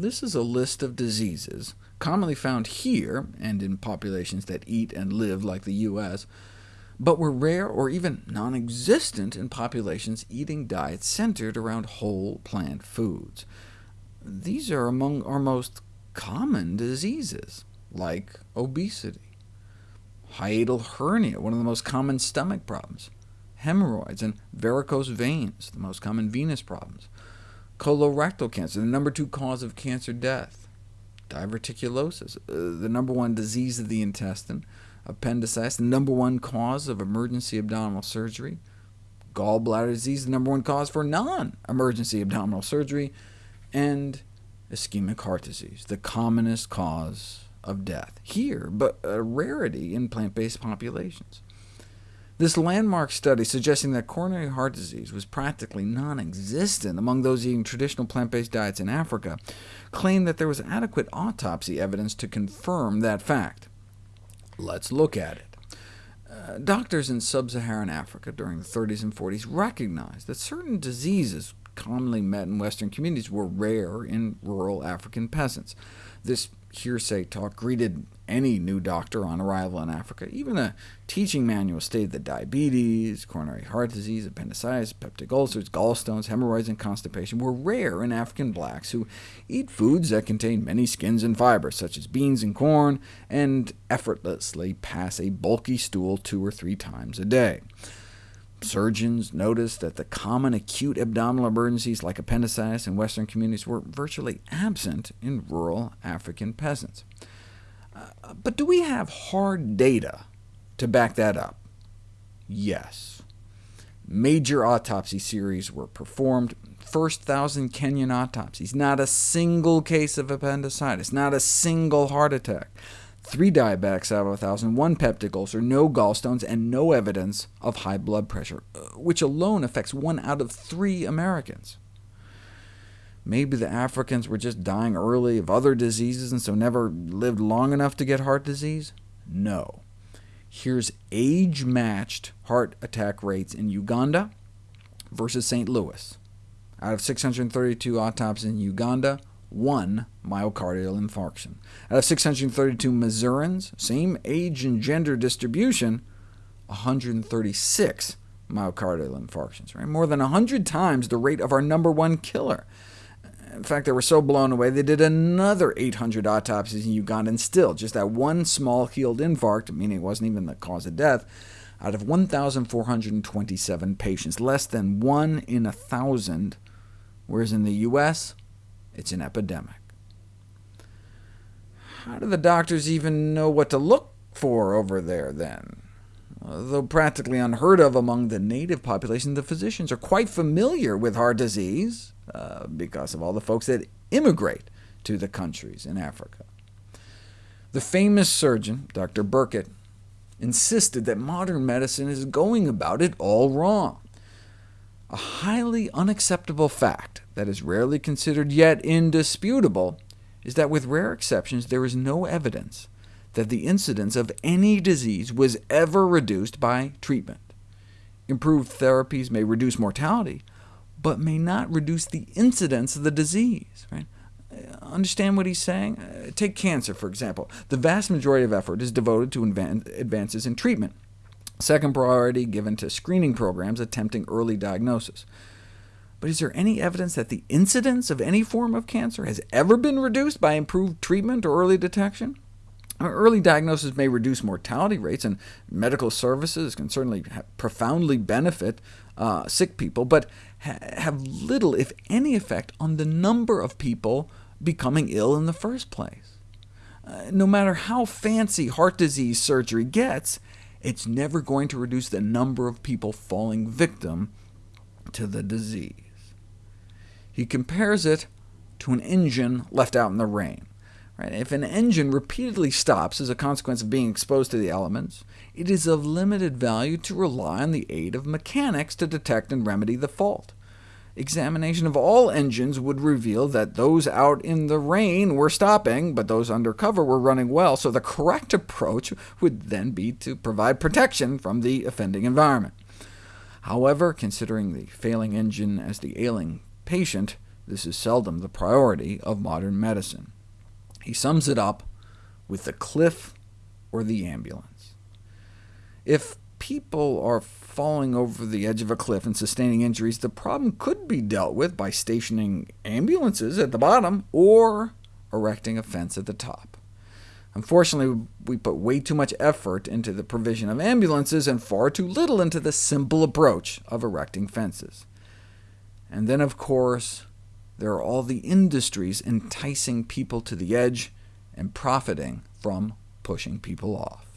This is a list of diseases commonly found here, and in populations that eat and live like the U.S., but were rare or even non-existent in populations eating diets centered around whole plant foods. These are among our most common diseases, like obesity, hiatal hernia, one of the most common stomach problems, hemorrhoids, and varicose veins, the most common venous problems, colorectal cancer, the number two cause of cancer death, diverticulosis, uh, the number one disease of the intestine, appendicitis, the number one cause of emergency abdominal surgery, gallbladder disease, the number one cause for non-emergency abdominal surgery, and ischemic heart disease, the commonest cause of death here, but a rarity in plant-based populations. This landmark study suggesting that coronary heart disease was practically non-existent among those eating traditional plant-based diets in Africa claimed that there was adequate autopsy evidence to confirm that fact. Let's look at it. Uh, doctors in sub-Saharan Africa during the 30s and 40s recognized that certain diseases commonly met in Western communities were rare in rural African peasants. This hearsay talk greeted any new doctor on arrival in Africa. Even a teaching manual stated that diabetes, coronary heart disease, appendicitis, peptic ulcers, gallstones, hemorrhoids, and constipation were rare in African blacks who eat foods that contain many skins and fibers, such as beans and corn, and effortlessly pass a bulky stool two or three times a day. Surgeons noticed that the common acute abdominal emergencies like appendicitis in Western communities were virtually absent in rural African peasants. Uh, but do we have hard data to back that up? Yes. Major autopsy series were performed, first thousand Kenyan autopsies, not a single case of appendicitis, not a single heart attack three diabetics out of 1,000, one peptic ulcer, no gallstones, and no evidence of high blood pressure, uh, which alone affects one out of three Americans. Maybe the Africans were just dying early of other diseases, and so never lived long enough to get heart disease? No. Here's age-matched heart attack rates in Uganda versus St. Louis. Out of 632 autopsies in Uganda, one myocardial infarction. Out of 632 Missourians, same age and gender distribution, 136 myocardial infarctions, right? more than 100 times the rate of our number one killer. In fact, they were so blown away, they did another 800 autopsies in Uganda, and still, just that one small healed infarct, meaning it wasn't even the cause of death, out of 1,427 patients, less than 1 in a 1,000, whereas in the U.S., it's an epidemic. How do the doctors even know what to look for over there, then? Though practically unheard of among the native population, the physicians are quite familiar with heart disease, uh, because of all the folks that immigrate to the countries in Africa. The famous surgeon, Dr. Burkitt, insisted that modern medicine is going about it all wrong. A highly unacceptable fact that is rarely considered yet indisputable is that with rare exceptions there is no evidence that the incidence of any disease was ever reduced by treatment. Improved therapies may reduce mortality, but may not reduce the incidence of the disease. Right? Understand what he's saying? Uh, take cancer, for example. The vast majority of effort is devoted to advances in treatment. Second priority given to screening programs attempting early diagnosis. But is there any evidence that the incidence of any form of cancer has ever been reduced by improved treatment or early detection? Early diagnosis may reduce mortality rates, and medical services can certainly profoundly benefit uh, sick people, but ha have little, if any, effect on the number of people becoming ill in the first place. Uh, no matter how fancy heart disease surgery gets, it's never going to reduce the number of people falling victim to the disease. He compares it to an engine left out in the rain. Right? If an engine repeatedly stops as a consequence of being exposed to the elements, it is of limited value to rely on the aid of mechanics to detect and remedy the fault. Examination of all engines would reveal that those out in the rain were stopping, but those under cover were running well, so the correct approach would then be to provide protection from the offending environment. However, considering the failing engine as the ailing patient, this is seldom the priority of modern medicine. He sums it up with the cliff or the ambulance. If people are falling over the edge of a cliff and sustaining injuries, the problem could be dealt with by stationing ambulances at the bottom, or erecting a fence at the top. Unfortunately, we put way too much effort into the provision of ambulances, and far too little into the simple approach of erecting fences. And then, of course, there are all the industries enticing people to the edge and profiting from pushing people off.